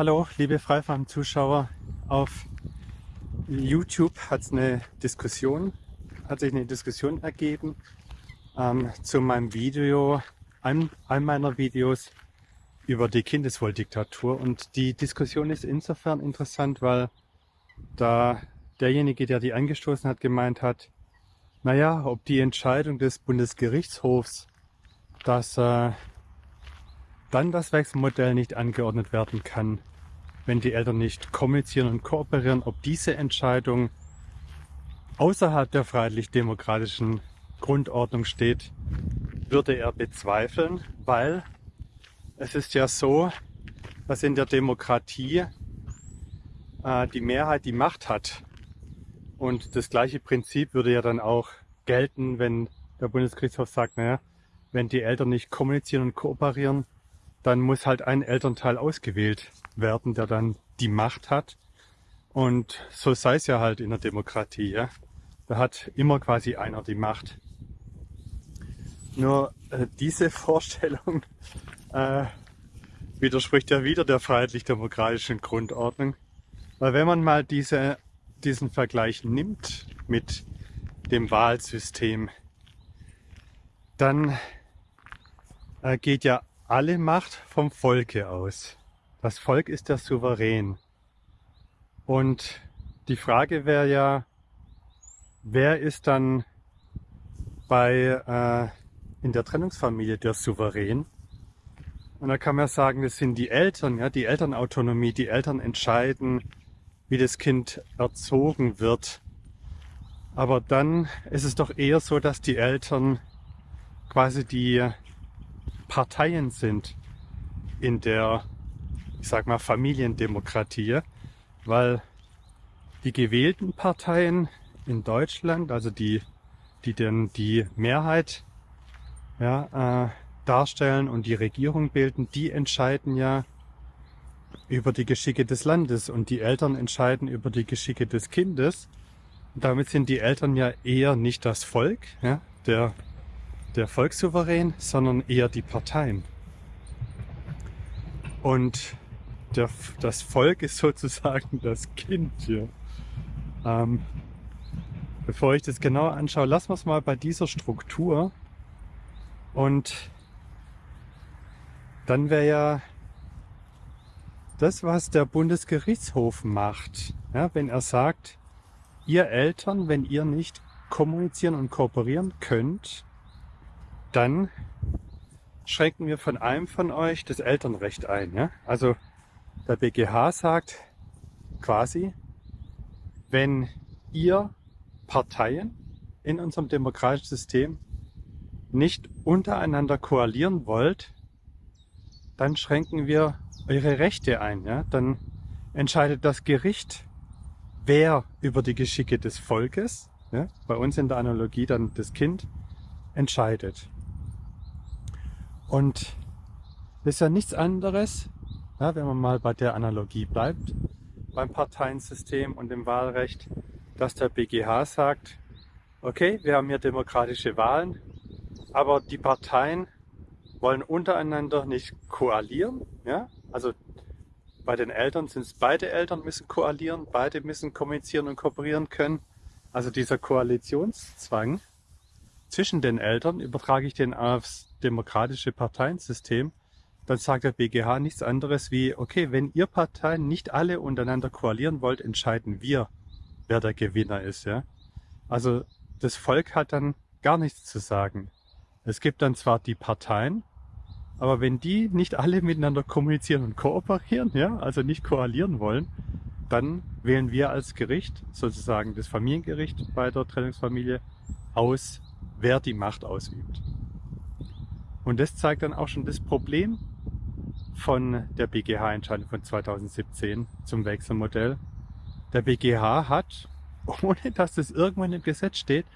Hallo, liebe Freifarm-Zuschauer. Auf YouTube hat eine Diskussion, hat sich eine Diskussion ergeben ähm, zu meinem Video, einem, einem meiner Videos über die Kindeswohldiktatur. Und die Diskussion ist insofern interessant, weil da derjenige, der die angestoßen hat, gemeint hat, naja, ob die Entscheidung des Bundesgerichtshofs, dass äh, dann das Wechselmodell nicht angeordnet werden kann, wenn die Eltern nicht kommunizieren und kooperieren, ob diese Entscheidung außerhalb der freiheitlich-demokratischen Grundordnung steht, würde er bezweifeln, weil es ist ja so, dass in der Demokratie äh, die Mehrheit die Macht hat. Und das gleiche Prinzip würde ja dann auch gelten, wenn der Bundesgerichtshof sagt, naja, wenn die Eltern nicht kommunizieren und kooperieren, dann muss halt ein Elternteil ausgewählt werden, der dann die Macht hat. Und so sei es ja halt in der Demokratie. Ja? Da hat immer quasi einer die Macht. Nur äh, diese Vorstellung äh, widerspricht ja wieder der freiheitlich-demokratischen Grundordnung. Weil wenn man mal diese, diesen Vergleich nimmt mit dem Wahlsystem, dann äh, geht ja alle Macht vom Volke aus. Das Volk ist der Souverän. Und die Frage wäre ja, wer ist dann bei äh, in der Trennungsfamilie der Souverän? Und da kann man sagen, das sind die Eltern, ja, die Elternautonomie, die Eltern entscheiden, wie das Kind erzogen wird. Aber dann ist es doch eher so, dass die Eltern quasi die Parteien sind in der, ich sag mal, Familiendemokratie, weil die gewählten Parteien in Deutschland, also die, die denn die Mehrheit ja, äh, darstellen und die Regierung bilden, die entscheiden ja über die Geschicke des Landes und die Eltern entscheiden über die Geschicke des Kindes. Und damit sind die Eltern ja eher nicht das Volk, ja, der der Volkssouverän, sondern eher die Parteien. Und der, das Volk ist sozusagen das Kind hier. Ähm, bevor ich das genauer anschaue, lassen wir es mal bei dieser Struktur. Und dann wäre ja das, was der Bundesgerichtshof macht, ja, wenn er sagt, ihr Eltern, wenn ihr nicht kommunizieren und kooperieren könnt, dann schränken wir von einem von euch das Elternrecht ein. Ja? Also der BGH sagt quasi, wenn ihr Parteien in unserem demokratischen System nicht untereinander koalieren wollt, dann schränken wir eure Rechte ein. Ja? Dann entscheidet das Gericht, wer über die Geschicke des Volkes, ja? bei uns in der Analogie dann das Kind, entscheidet. Und das ist ja nichts anderes, ja, wenn man mal bei der Analogie bleibt, beim Parteiensystem und dem Wahlrecht, dass der BGH sagt, okay, wir haben hier demokratische Wahlen, aber die Parteien wollen untereinander nicht koalieren. Ja? Also bei den Eltern sind es beide Eltern müssen koalieren, beide müssen kommunizieren und kooperieren können. Also dieser Koalitionszwang zwischen den Eltern übertrage ich den aufs demokratische Parteiensystem, dann sagt der BGH nichts anderes wie, okay, wenn ihr Parteien nicht alle untereinander koalieren wollt, entscheiden wir, wer der Gewinner ist. Ja? Also das Volk hat dann gar nichts zu sagen. Es gibt dann zwar die Parteien, aber wenn die nicht alle miteinander kommunizieren und kooperieren, ja, also nicht koalieren wollen, dann wählen wir als Gericht, sozusagen das Familiengericht bei der Trennungsfamilie, aus, wer die Macht ausübt. Und das zeigt dann auch schon das Problem von der BGH-Entscheidung von 2017 zum Wechselmodell. Der BGH hat, ohne dass das irgendwann im Gesetz steht,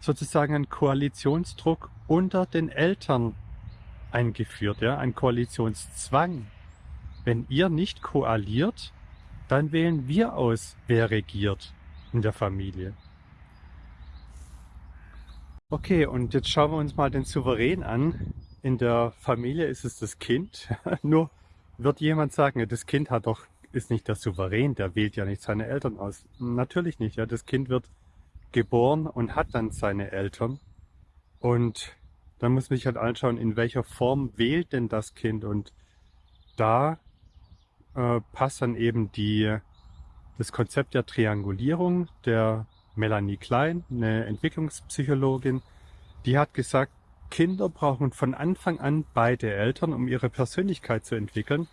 sozusagen einen Koalitionsdruck unter den Eltern eingeführt, ja, ein Koalitionszwang. Wenn ihr nicht koaliert, dann wählen wir aus, wer regiert in der Familie. Okay, und jetzt schauen wir uns mal den Souverän an. In der Familie ist es das Kind. Nur wird jemand sagen, das Kind hat doch, ist nicht der Souverän, der wählt ja nicht seine Eltern aus. Natürlich nicht, ja. Das Kind wird geboren und hat dann seine Eltern. Und dann muss man sich halt anschauen, in welcher Form wählt denn das Kind. Und da äh, passt dann eben die, das Konzept der Triangulierung der Melanie Klein, eine Entwicklungspsychologin, die hat gesagt, Kinder brauchen von Anfang an beide Eltern, um ihre Persönlichkeit zu entwickeln,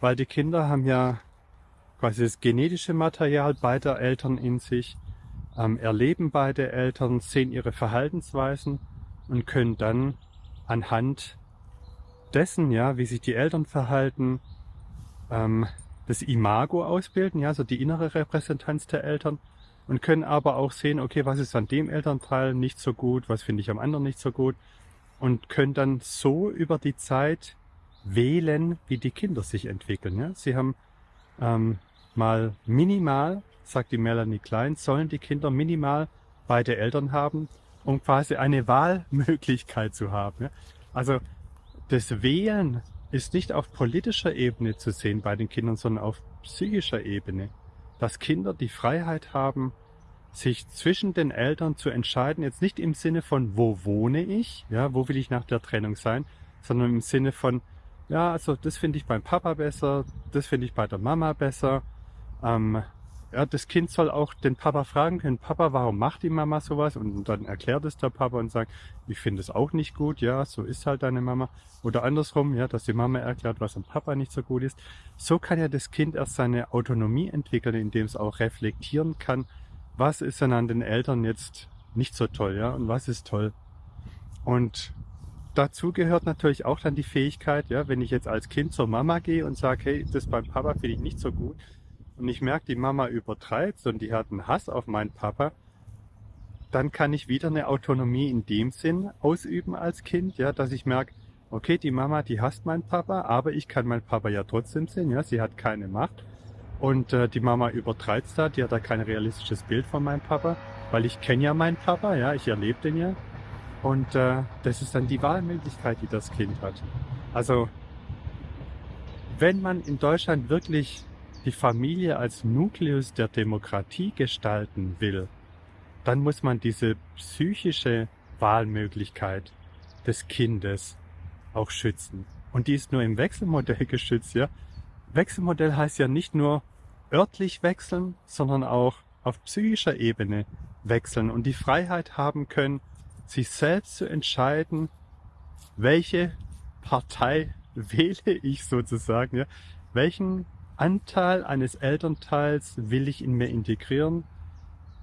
weil die Kinder haben ja quasi das genetische Material beider Eltern in sich, ähm, erleben beide Eltern, sehen ihre Verhaltensweisen und können dann anhand dessen, ja, wie sich die Eltern verhalten, ähm, das Imago ausbilden, ja, so die innere Repräsentanz der Eltern und können aber auch sehen, okay, was ist an dem Elternteil nicht so gut, was finde ich am anderen nicht so gut und können dann so über die Zeit wählen, wie die Kinder sich entwickeln. Ja? Sie haben ähm, mal minimal, sagt die Melanie Klein, sollen die Kinder minimal beide Eltern haben, um quasi eine Wahlmöglichkeit zu haben. Ja? Also das Wählen ist nicht auf politischer Ebene zu sehen bei den Kindern, sondern auf psychischer Ebene dass Kinder die Freiheit haben, sich zwischen den Eltern zu entscheiden, jetzt nicht im Sinne von, wo wohne ich, ja, wo will ich nach der Trennung sein, sondern im Sinne von, ja, also das finde ich beim Papa besser, das finde ich bei der Mama besser, ähm, ja, das Kind soll auch den Papa fragen können, Papa, warum macht die Mama sowas? Und dann erklärt es der Papa und sagt, ich finde es auch nicht gut, ja, so ist halt deine Mama. Oder andersrum, ja, dass die Mama erklärt, was am Papa nicht so gut ist. So kann ja das Kind erst seine Autonomie entwickeln, indem es auch reflektieren kann, was ist denn an den Eltern jetzt nicht so toll, ja, und was ist toll. Und dazu gehört natürlich auch dann die Fähigkeit, ja, wenn ich jetzt als Kind zur Mama gehe und sage, hey, das beim Papa finde ich nicht so gut, und ich merke, die Mama übertreibt und die hat einen Hass auf meinen Papa, dann kann ich wieder eine Autonomie in dem Sinn ausüben als Kind, ja, dass ich merke, okay, die Mama, die hasst meinen Papa, aber ich kann meinen Papa ja trotzdem sehen, ja, sie hat keine Macht. Und äh, die Mama übertreibt da, die hat da kein realistisches Bild von meinem Papa, weil ich kenne ja meinen Papa, ja, ich erlebe den ja. Und äh, das ist dann die Wahlmöglichkeit, die das Kind hat. Also, wenn man in Deutschland wirklich die Familie als Nukleus der Demokratie gestalten will, dann muss man diese psychische Wahlmöglichkeit des Kindes auch schützen. Und die ist nur im Wechselmodell geschützt, ja. Wechselmodell heißt ja nicht nur örtlich wechseln, sondern auch auf psychischer Ebene wechseln und die Freiheit haben können, sich selbst zu entscheiden, welche Partei wähle ich sozusagen, ja, welchen Anteil eines Elternteils will ich in mir integrieren,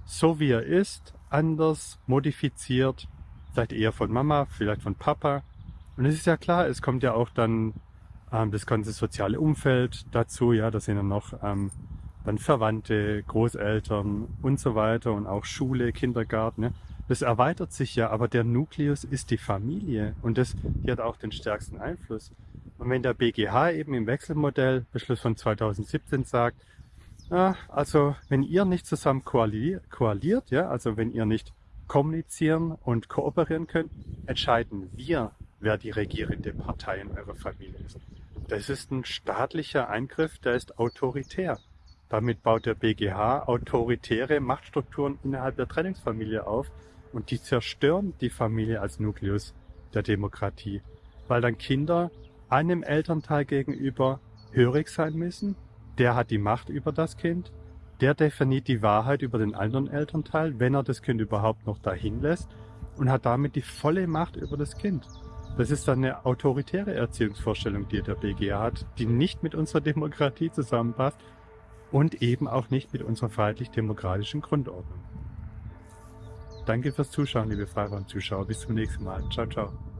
so wie er ist, anders, modifiziert, vielleicht eher von Mama, vielleicht von Papa. Und es ist ja klar, es kommt ja auch dann ähm, das ganze soziale Umfeld dazu, ja, da sind dann noch ähm, dann Verwandte, Großeltern und so weiter und auch Schule, Kindergarten. Ja. Das erweitert sich ja, aber der Nukleus ist die Familie und das, die hat auch den stärksten Einfluss. Und wenn der BGH eben im Wechselmodell, Beschluss von 2017 sagt, ja, also wenn ihr nicht zusammen koaliert, ja, also wenn ihr nicht kommunizieren und kooperieren könnt, entscheiden wir, wer die regierende Partei in eurer Familie ist. Das ist ein staatlicher Eingriff, der ist autoritär. Damit baut der BGH autoritäre Machtstrukturen innerhalb der Trennungsfamilie auf und die zerstören die Familie als Nukleus der Demokratie, weil dann Kinder einem Elternteil gegenüber hörig sein müssen. Der hat die Macht über das Kind. Der definiert die Wahrheit über den anderen Elternteil, wenn er das Kind überhaupt noch dahin lässt und hat damit die volle Macht über das Kind. Das ist dann eine autoritäre Erziehungsvorstellung, die der BGA hat, die nicht mit unserer Demokratie zusammenpasst und eben auch nicht mit unserer freiheitlich-demokratischen Grundordnung. Danke fürs Zuschauen, liebe Freiraum-Zuschauer. Bis zum nächsten Mal. Ciao, ciao.